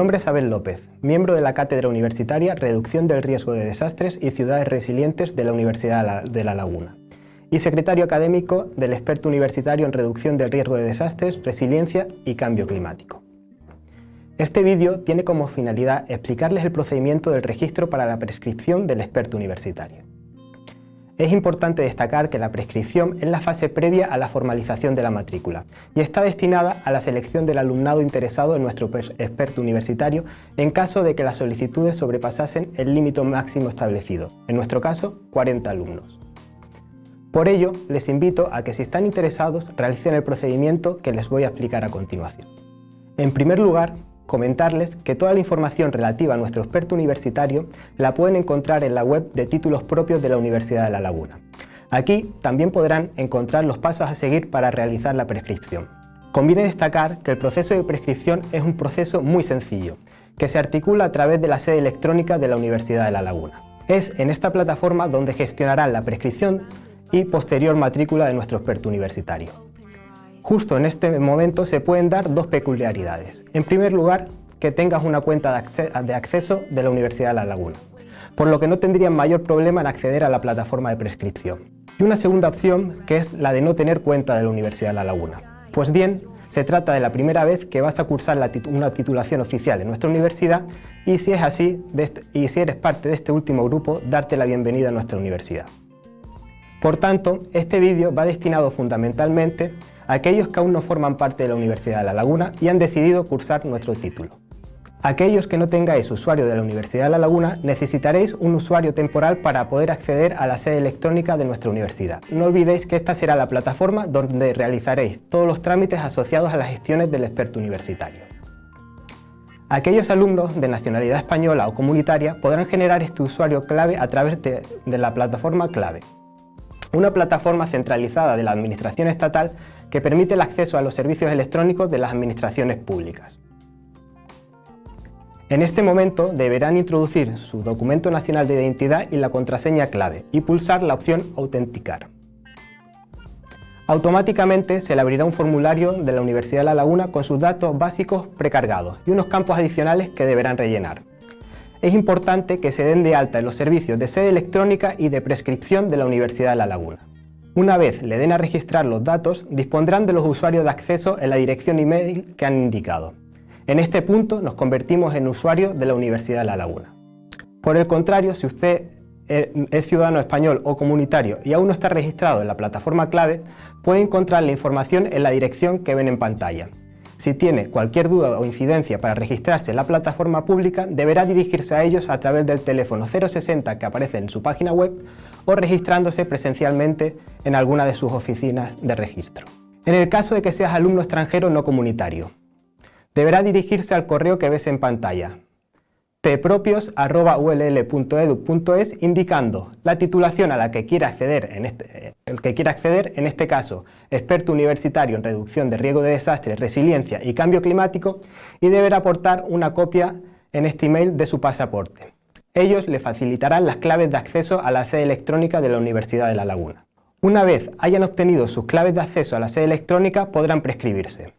nombre es Abel López, miembro de la Cátedra Universitaria Reducción del Riesgo de Desastres y Ciudades Resilientes de la Universidad de La Laguna y secretario académico del experto universitario en reducción del riesgo de desastres, resiliencia y cambio climático. Este vídeo tiene como finalidad explicarles el procedimiento del registro para la prescripción del experto universitario. Es importante destacar que la prescripción es la fase previa a la formalización de la matrícula y está destinada a la selección del alumnado interesado en nuestro experto universitario en caso de que las solicitudes sobrepasasen el límite máximo establecido, en nuestro caso 40 alumnos. Por ello, les invito a que si están interesados realicen el procedimiento que les voy a explicar a continuación. En primer lugar, comentarles que toda la información relativa a nuestro experto universitario la pueden encontrar en la web de títulos propios de la Universidad de La Laguna. Aquí también podrán encontrar los pasos a seguir para realizar la prescripción. Conviene destacar que el proceso de prescripción es un proceso muy sencillo, que se articula a través de la sede electrónica de la Universidad de La Laguna. Es en esta plataforma donde gestionarán la prescripción y posterior matrícula de nuestro experto universitario. Justo en este momento se pueden dar dos peculiaridades. En primer lugar, que tengas una cuenta de, acceso de la Universidad de La Laguna, por lo que no tendrían mayor problema en acceder a la plataforma de prescripción. Y una segunda opción, que es la de no tener cuenta de la Universidad de La Laguna. Pues bien, se trata de la primera vez que vas a cursar una titulación oficial en nuestra universidad y si es así, este, y si eres parte de este último grupo, darte la bienvenida a nuestra universidad. Por tanto, este vídeo va destinado fundamentalmente aquellos que aún no forman parte de la Universidad de La Laguna y han decidido cursar nuestro título. Aquellos que no tengáis usuario de la Universidad de La Laguna necesitaréis un usuario temporal para poder acceder a la sede electrónica de nuestra universidad. No olvidéis que esta será la plataforma donde realizaréis todos los trámites asociados a las gestiones del experto universitario. Aquellos alumnos de nacionalidad española o comunitaria podrán generar este usuario clave a través de, de la plataforma clave, una plataforma centralizada de la Administración Estatal que permite el acceso a los servicios electrónicos de las administraciones públicas. En este momento deberán introducir su documento nacional de identidad y la contraseña clave y pulsar la opción Autenticar. Automáticamente se le abrirá un formulario de la Universidad de La Laguna con sus datos básicos precargados y unos campos adicionales que deberán rellenar. Es importante que se den de alta en los servicios de sede electrónica y de prescripción de la Universidad de La Laguna. Una vez le den a registrar los datos, dispondrán de los usuarios de acceso en la dirección email que han indicado. En este punto nos convertimos en usuarios de la Universidad de La Laguna. Por el contrario, si usted es ciudadano español o comunitario y aún no está registrado en la plataforma clave, puede encontrar la información en la dirección que ven en pantalla. Si tiene cualquier duda o incidencia para registrarse en la plataforma pública, deberá dirigirse a ellos a través del teléfono 060 que aparece en su página web o registrándose presencialmente en alguna de sus oficinas de registro. En el caso de que seas alumno extranjero no comunitario, deberá dirigirse al correo que ves en pantalla, tpropios.ull.edu.es indicando la titulación a la que quiera acceder, en este, el que quiera acceder, en este caso, experto universitario en reducción de riesgo de desastres, resiliencia y cambio climático, y deberá aportar una copia en este email de su pasaporte. Ellos le facilitarán las claves de acceso a la sede electrónica de la Universidad de La Laguna. Una vez hayan obtenido sus claves de acceso a la sede electrónica, podrán prescribirse.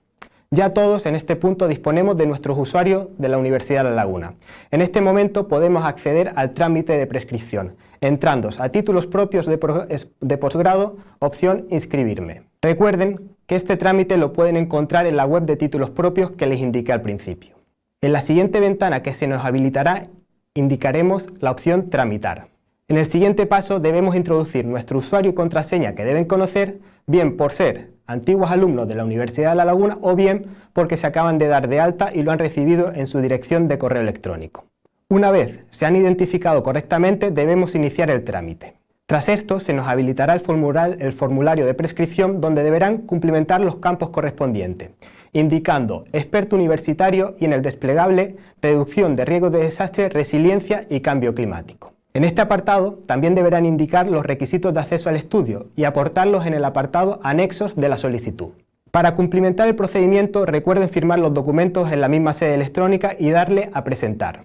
Ya todos en este punto disponemos de nuestros usuarios de la Universidad de La Laguna. En este momento podemos acceder al trámite de prescripción, entrando a títulos propios de, posgrado, opción inscribirme. Recuerden que este trámite lo pueden encontrar en la web de títulos propios que les indiqué al principio. En la siguiente ventana que se nos habilitará indicaremos la opción tramitar. En el siguiente paso debemos introducir nuestro usuario y contraseña que deben conocer, bien por ser antiguos alumnos de la Universidad de La Laguna o bien porque se acaban de dar de alta y lo han recibido en su dirección de correo electrónico. Una vez se han identificado correctamente debemos iniciar el trámite. Tras esto se nos habilitará el, formulario de prescripción donde deberán cumplimentar los campos correspondientes, indicando experto universitario y en el desplegable reducción de riesgos de desastre, resiliencia y cambio climático. En este apartado también deberán indicar los requisitos de acceso al estudio y aportarlos en el apartado anexos de la solicitud. Para cumplimentar el procedimiento recuerden firmar los documentos en la misma sede electrónica y darle a presentar.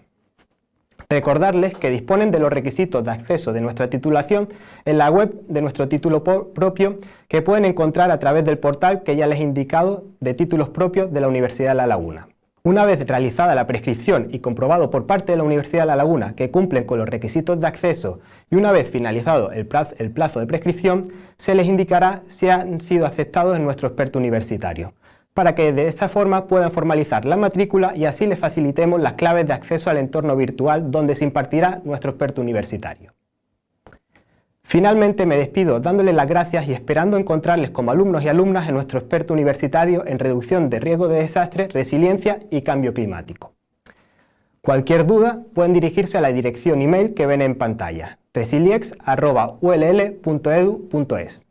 Recordarles que disponen de los requisitos de acceso de nuestra titulación en la web de nuestro título propio que pueden encontrar a través del portal que ya les he indicado de títulos propios de la Universidad de La Laguna. Una vez realizada la prescripción y comprobado por parte de la Universidad de La Laguna que cumplen con los requisitos de acceso y una vez finalizado el plazo, de prescripción, se les indicará si han sido aceptados en nuestro experto universitario, para que de esta forma puedan formalizar la matrícula y así les facilitemos las claves de acceso al entorno virtual donde se impartirá nuestro experto universitario. Finalmente me despido dándoles las gracias y esperando encontrarles como alumnos y alumnas en nuestro experto universitario en reducción de riesgo de desastre, resiliencia y cambio climático. Cualquier duda pueden dirigirse a la dirección email que ven en pantalla, resiliex.ull.edu.es.